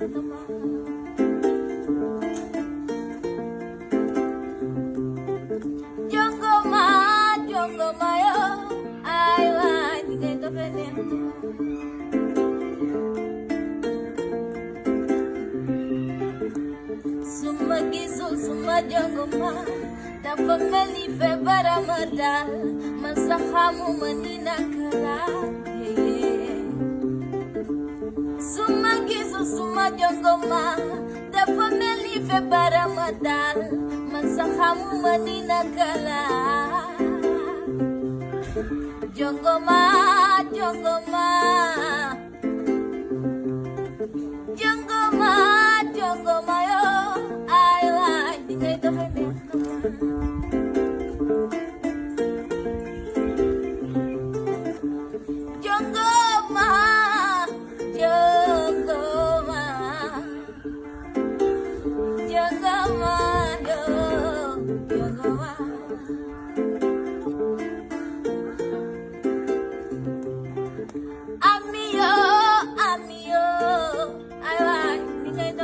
Sumagisul sumajongoma dapat meli febara merda Masahamu menina kelak jongoma dapat melive barang feebara ma daal man sax xamuma kala. Jongoma jongoma